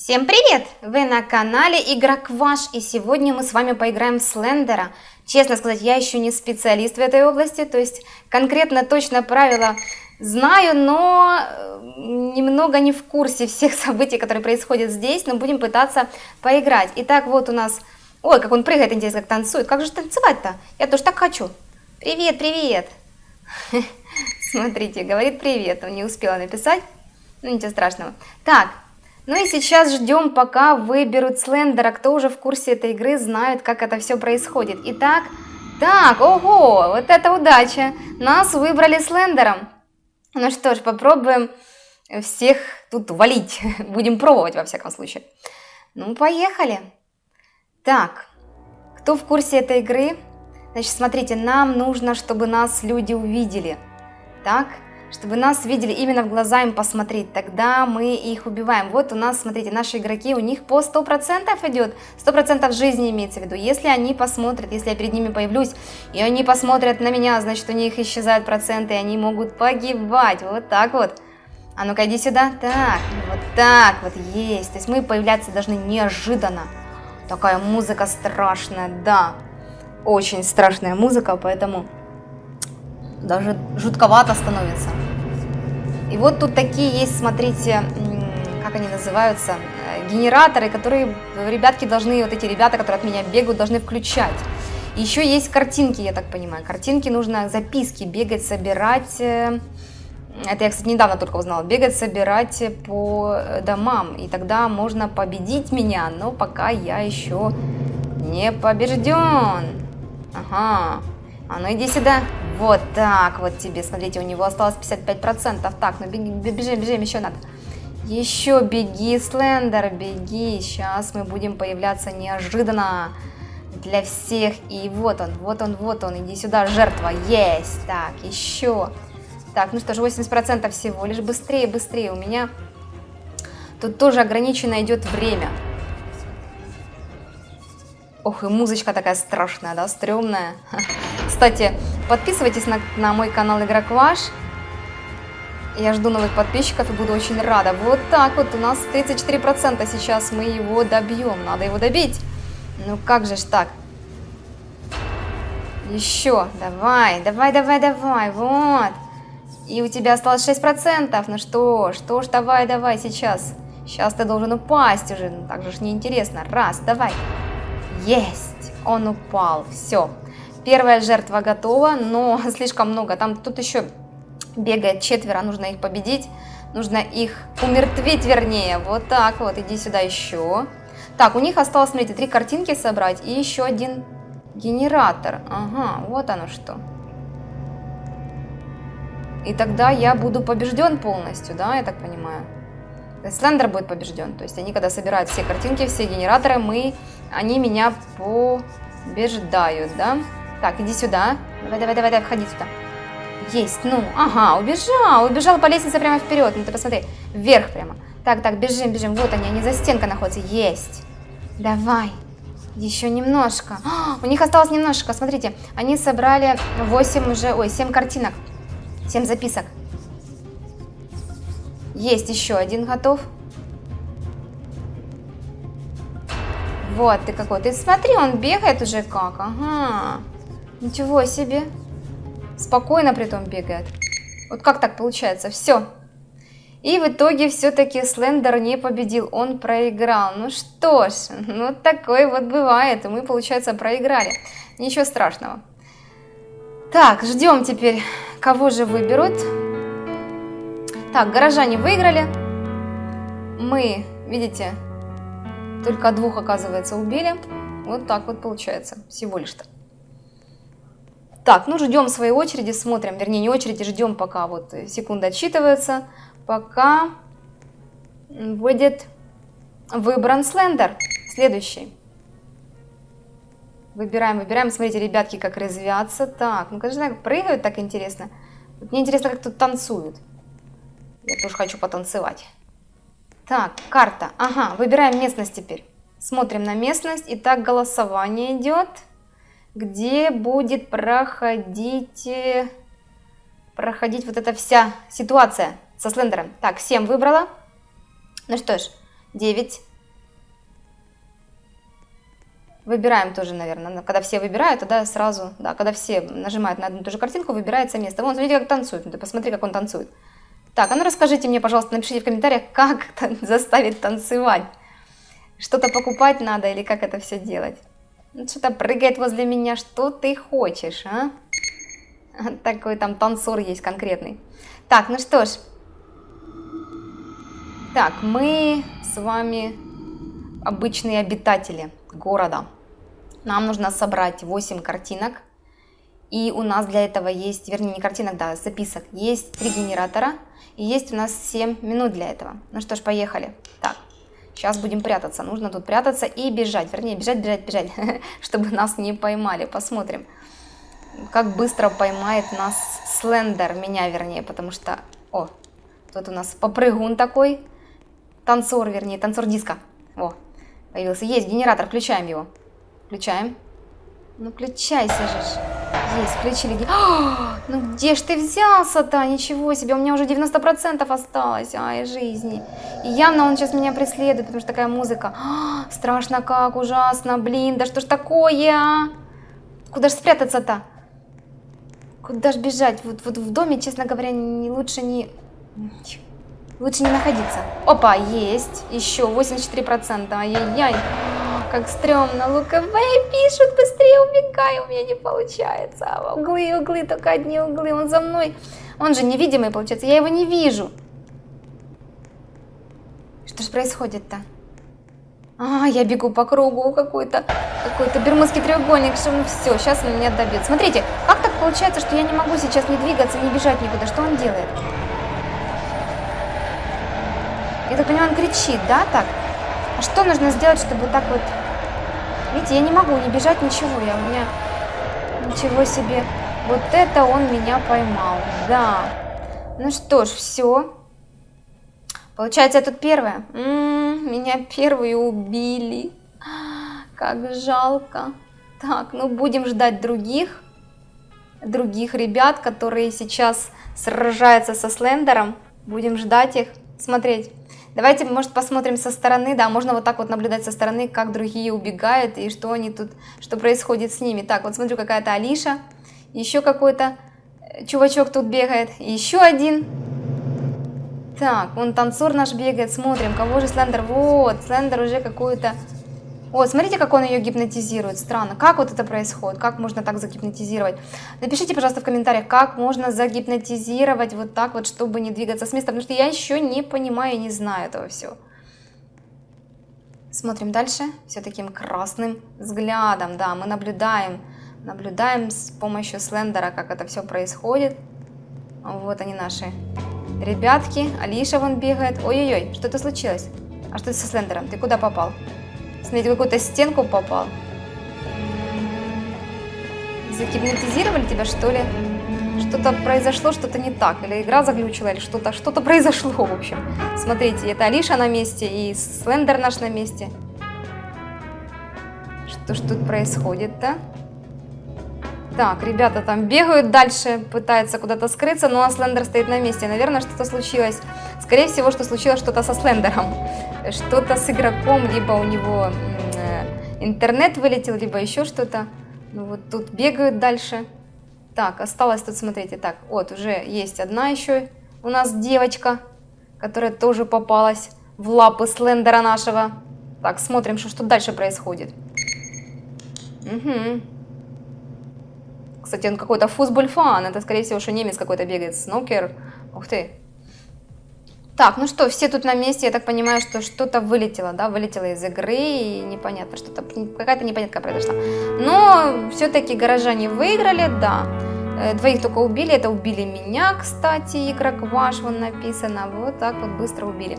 Всем привет! Вы на канале Игрок Ваш, и сегодня мы с вами поиграем в Слендера. Честно сказать, я еще не специалист в этой области, то есть конкретно точно правила знаю, но э, немного не в курсе всех событий, которые происходят здесь, но будем пытаться поиграть. Итак, вот у нас... Ой, как он прыгает, интересно, как танцует. Как же танцевать-то? Я тоже так хочу. Привет, привет! Смотрите, говорит привет, он не успела написать. Ну, ничего страшного. Так, ну и сейчас ждем, пока выберут Слендера. Кто уже в курсе этой игры, знает, как это все происходит. Итак, так, ого, вот это удача. Нас выбрали Слендером. Ну что ж, попробуем всех тут валить. Будем пробовать, во всяком случае. Ну, поехали. Так, кто в курсе этой игры? Значит, смотрите, нам нужно, чтобы нас люди увидели. Так, чтобы нас видели именно в глаза им посмотреть, тогда мы их убиваем. Вот у нас, смотрите, наши игроки, у них по 100% идет, 100% жизни имеется в виду. Если они посмотрят, если я перед ними появлюсь, и они посмотрят на меня, значит у них исчезают проценты, и они могут погибать. Вот так вот. А ну-ка, иди сюда. Так, вот так вот, есть. То есть мы появляться должны неожиданно. Такая музыка страшная, да. Очень страшная музыка, поэтому даже жутковато становится. И вот тут такие есть, смотрите, как они называются, э, генераторы, которые ребятки должны, вот эти ребята, которые от меня бегают, должны включать. Еще есть картинки, я так понимаю. Картинки нужно, записки бегать, собирать. Э, это я, кстати, недавно только узнала. Бегать, собирать по домам. И тогда можно победить меня, но пока я еще не побежден. Ага. А ну иди сюда. Вот так вот тебе, смотрите, у него осталось 55%. Так, ну беги, бежим, бежим, еще надо. Еще беги, Слендер, беги. Сейчас мы будем появляться неожиданно для всех. И вот он, вот он, вот он. Иди сюда, жертва. Есть. Так, еще. Так, ну что ж, 80% всего лишь. Быстрее, быстрее. У меня тут тоже ограничено идет время. Ох, и музычка такая страшная, да, стрёмная. Кстати, подписывайтесь на, на мой канал Игрок Ваш. Я жду новых подписчиков и буду очень рада. Вот так вот, у нас 34% сейчас мы его добьем. Надо его добить. Ну как же ж так? Еще, давай, давай, давай, давай, вот. И у тебя осталось 6%. Ну что, что ж, давай, давай, сейчас. Сейчас ты должен упасть уже. Ну так же ж неинтересно. Раз, давай. Есть, он упал, все. Первая жертва готова, но слишком много. Там тут еще бегает четверо, нужно их победить. Нужно их умертвить, вернее. Вот так вот, иди сюда еще. Так, у них осталось, смотрите, три картинки собрать и еще один генератор. Ага, вот оно что. И тогда я буду побежден полностью, да, я так понимаю. Слендер будет побежден. То есть они, когда собирают все картинки, все генераторы, мы, они меня побеждают, да. Так, иди сюда. Давай, давай, давай, давай, входи сюда. Есть, ну, ага, убежал, убежал по лестнице прямо вперед. Ну ты посмотри, вверх прямо. Так, так, бежим, бежим. Вот они, они за стенкой находятся. Есть. Давай. Еще немножко. О, у них осталось немножко. Смотрите, они собрали 8 уже, ой, 7 картинок. 7 записок. Есть еще один готов. Вот ты какой. Ты смотри, он бегает уже как. Ага. Ничего себе. Спокойно при том бегает. Вот как так получается? Все. И в итоге все-таки Слендер не победил, он проиграл. Ну что ж, ну такое вот бывает, и мы, получается, проиграли. Ничего страшного. Так, ждем теперь, кого же выберут. Так, горожане выиграли. Мы, видите, только двух, оказывается, убили. Вот так вот получается, всего лишь-то. Так, ну ждем своей очереди, смотрим, вернее не очереди, ждем пока вот секунда отсчитывается, пока будет выбран слендер. Следующий. Выбираем, выбираем. Смотрите, ребятки, как развиваться. Так, ну, конечно, прыгают так интересно. Вот мне интересно, как тут танцуют. Я тоже хочу потанцевать. Так, карта. Ага, выбираем местность теперь. Смотрим на местность. Итак, голосование идет где будет проходить, э, проходить вот эта вся ситуация со слендером. Так, 7 выбрала. Ну что ж, 9. Выбираем тоже, наверное. Ну, когда все выбирают, тогда сразу, да, когда все нажимают на одну и ту же картинку, выбирается место. Вон, смотрите, как танцует. Ты посмотри, как он танцует. Так, а ну расскажите мне, пожалуйста, напишите в комментариях, как заставить танцевать. Что-то покупать надо или как это все делать. Ну, что-то прыгает возле меня, что ты хочешь, а? Такой там танцор есть конкретный. Так, ну что ж. Так, мы с вами обычные обитатели города. Нам нужно собрать 8 картинок. И у нас для этого есть, вернее, не картинок, да, записок. Есть три генератора. И есть у нас 7 минут для этого. Ну что ж, поехали. Так, сейчас будем прятаться. Нужно тут прятаться и бежать. Вернее, бежать, бежать, бежать, чтобы нас не поймали. Посмотрим, как быстро поймает нас Слендер. Меня, вернее, потому что... О, тут у нас попрыгун такой. Танцор, вернее, танцор диска. О, появился. Есть генератор, включаем его. Включаем. Ну, включайся же. Есть, включили. О, ну где ж ты взялся-то? Ничего себе, у меня уже 90% осталось. Ай, жизни. И явно он сейчас меня преследует, потому что такая музыка. О, страшно как, ужасно, блин, да что ж такое, а? Куда ж спрятаться-то? Куда ж бежать? Вот, вот в доме, честно говоря, не лучше не... Лучше не находиться. Опа, есть. Еще 84%. Ай-яй-яй. Как стрёмно. Луковые пишут, быстрее убегай. У меня не получается. Углы, углы, только одни углы. Он за мной. Он же невидимый, получается. Я его не вижу. Что же происходит-то? А, я бегу по кругу какой-то какой-то бермудский треугольник. Что, ну все, сейчас он меня добьет. Смотрите, как так получается, что я не могу сейчас не двигаться, не бежать никуда? Что он делает? Я так понимаю, он кричит, да, так? А что нужно сделать, чтобы так вот... Видите, я не могу не бежать, ничего. Я у меня... Ничего себе. Вот это он меня поймал. Да. Ну что ж, все. Получается, я тут первая. М -м, меня первые убили. Как жалко. Так, ну будем ждать других. Других ребят, которые сейчас сражаются со Слендером. Будем ждать их, смотреть. Давайте, может, посмотрим со стороны, да, можно вот так вот наблюдать со стороны, как другие убегают и что они тут, что происходит с ними. Так, вот смотрю, какая-то Алиша, еще какой-то э, чувачок тут бегает, еще один. Так, вон танцор наш бегает, смотрим, кого же Слендер, вот, Слендер уже какую-то вот, смотрите, как он ее гипнотизирует. Странно. Как вот это происходит? Как можно так загипнотизировать? Напишите, пожалуйста, в комментариях, как можно загипнотизировать вот так вот, чтобы не двигаться с места. Потому что я еще не понимаю не знаю этого всего. Смотрим дальше. Все таким красным взглядом. Да, мы наблюдаем. Наблюдаем с помощью слендера, как это все происходит. Вот они наши ребятки. Алиша вон бегает. Ой-ой-ой, что-то случилось. А что это со слендером? Ты куда попал? Смотрите, какую-то стенку попал. Загипнотизировали тебя, что ли? Что-то произошло, что-то не так. Или игра заглючила, или что-то что, -то, произошло, в общем. Смотрите, это Алиша на месте, и Слендер наш на месте. Что ж тут происходит-то? Так, ребята там бегают дальше, пытаются куда-то скрыться, но Слендер стоит на месте. Наверное, что-то случилось. Скорее всего, что случилось что-то со Слендером. Что-то с игроком, либо у него э, интернет вылетел, либо еще что-то. Ну вот тут бегают дальше. Так, осталось тут, смотрите, так, вот уже есть одна еще у нас девочка, которая тоже попалась в лапы Слендера нашего. Так, смотрим, что, что дальше происходит. Угу. Кстати, он какой-то футбольфан. Это, скорее всего, что немец какой-то бегает. Снукер. Ух ты. Так, ну что, все тут на месте. Я так понимаю, что что-то вылетело, да, вылетело из игры. И непонятно, что-то, какая-то непонятка произошла. Но все-таки горожане выиграли, да. Э, двоих только убили. Это убили меня, кстати, игрок ваш, вон написано. Вот так вот быстро убили.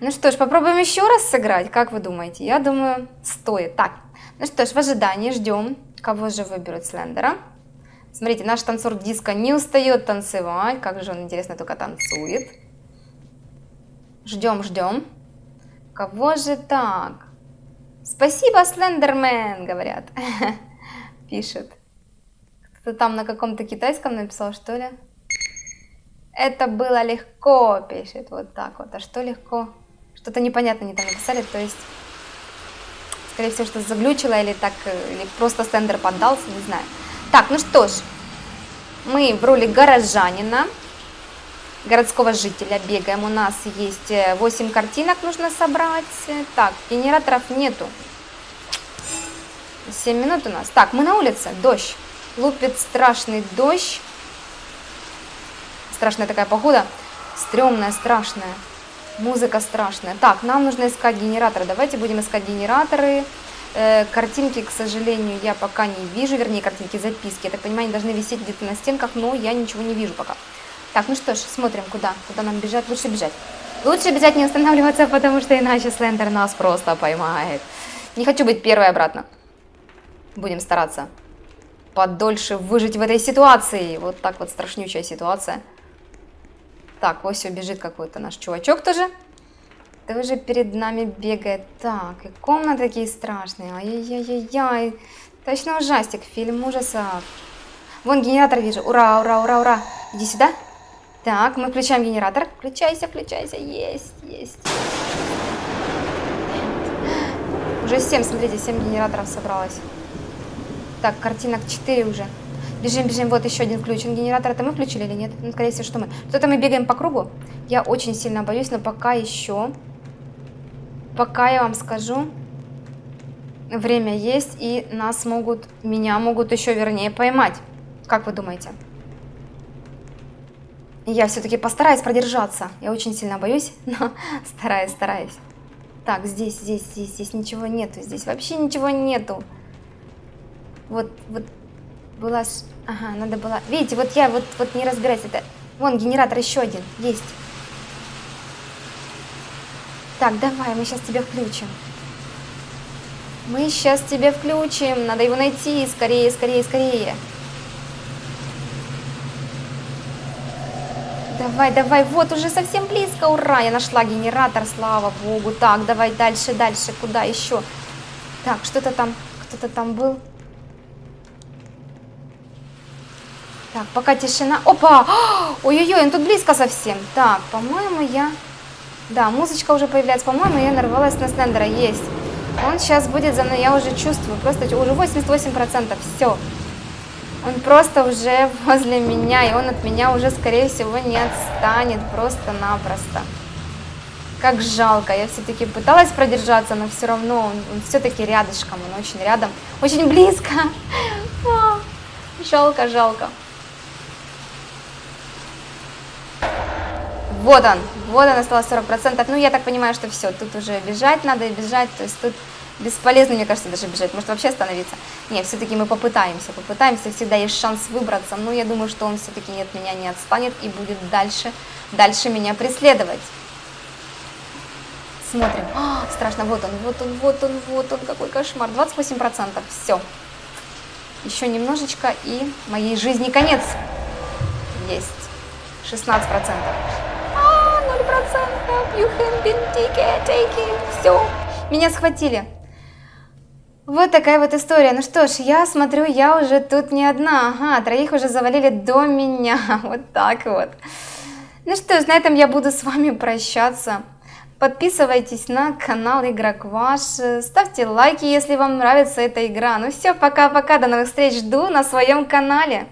Ну что ж, попробуем еще раз сыграть. Как вы думаете? Я думаю, стоит. Так, ну что ж, в ожидании ждем, кого же выберут Слендера. Смотрите, наш танцор диска не устает танцевать. Как же он, интересно, только танцует. Ждем, ждем. Кого же так? Спасибо, Слендермен, говорят. Пишет. Кто-то там на каком-то китайском написал, что ли? Это было легко, пишет. Вот так вот. А что легко? Что-то непонятно они там написали. То есть Скорее всего, что заглючило или так, э, или просто стендер поддался, не знаю. Так, ну что ж, мы в роли горожанина, городского жителя бегаем. У нас есть 8 э, картинок нужно собрать. Так, генераторов нету. 7 минут у нас. Так, мы на улице, дождь. Лупит страшный дождь. Страшная такая погода. Стремная, страшная. Музыка страшная. Так, нам нужно искать генераторы. Давайте будем искать генераторы. Э, картинки, к сожалению, я пока не вижу. Вернее, картинки, записки. Я так понимаю, они должны висеть где-то на стенках, но я ничего не вижу пока. Так, ну что ж, смотрим, куда. Куда нам бежать. Лучше бежать. Лучше бежать, не останавливаться, потому что иначе Слендер нас просто поймает. Не хочу быть первой обратно. Будем стараться подольше выжить в этой ситуации. Вот так вот страшнючая ситуация. Так, вот все, бежит какой-то наш чувачок тоже. Тоже перед нами бегает. Так, и комнаты такие страшные. Ай-яй-яй-яй. Точно ужастик, фильм ужасов. Вон генератор вижу. Ура, ура, ура, ура. Иди сюда. Так, мы включаем генератор. Включайся, включайся. Есть, есть. Уже 7, смотрите, 7 генераторов собралось. Так, картинок 4 уже. Бежим, бежим, вот еще один включен генератор. Это мы включили или нет? Ну, скорее всего, что мы. Что-то мы бегаем по кругу. Я очень сильно боюсь, но пока еще... Пока я вам скажу, время есть, и нас могут, меня могут еще вернее поймать. Как вы думаете? Я все-таки постараюсь продержаться. Я очень сильно боюсь, но стараюсь, стараюсь. Так, здесь, здесь, здесь, здесь ничего нету. Здесь вообще ничего нету. Вот, вот была... Ага, надо было... Видите, вот я вот, вот не разбираюсь. Это... Вон, генератор еще один. Есть. Так, давай, мы сейчас тебя включим. Мы сейчас тебя включим. Надо его найти. Скорее, скорее, скорее. Давай, давай, вот уже совсем близко, ура, я нашла генератор, слава богу. Так, давай дальше, дальше, куда еще? Так, что-то там, кто-то там был. Так, пока тишина. Опа! Ой-ой-ой, он тут близко совсем. Так, по-моему, я... Да, музычка уже появляется. По-моему, я нарвалась на Слендера. Есть. Он сейчас будет за мной, я уже чувствую. Просто уже 88%. Все. Он просто уже возле меня, и он от меня уже, скорее всего, не отстанет просто-напросто. Как жалко, я все-таки пыталась продержаться, но все равно он, он все-таки рядышком, он очень рядом, очень близко. Жалко, жалко. Вот он, вот он осталось 40%. Ну, я так понимаю, что все, тут уже бежать надо и бежать, то есть тут бесполезно, мне кажется, даже бежать, может вообще остановиться. Нет, все-таки мы попытаемся, попытаемся, всегда есть шанс выбраться, но я думаю, что он все-таки от меня не отстанет и будет дальше, дальше меня преследовать. Смотрим. А, страшно, вот он, вот он, вот он, вот он, какой кошмар. 28%, все. Еще немножечко и моей жизни конец. Есть. 16%. 0%. You have been taken. Все. Меня схватили. Вот такая вот история. Ну что ж, я смотрю, я уже тут не одна. Ага, троих уже завалили до меня. Вот так вот. Ну что ж, на этом я буду с вами прощаться. Подписывайтесь на канал Игрок Ваш. Ставьте лайки, если вам нравится эта игра. Ну все, пока-пока, до новых встреч. Жду на своем канале.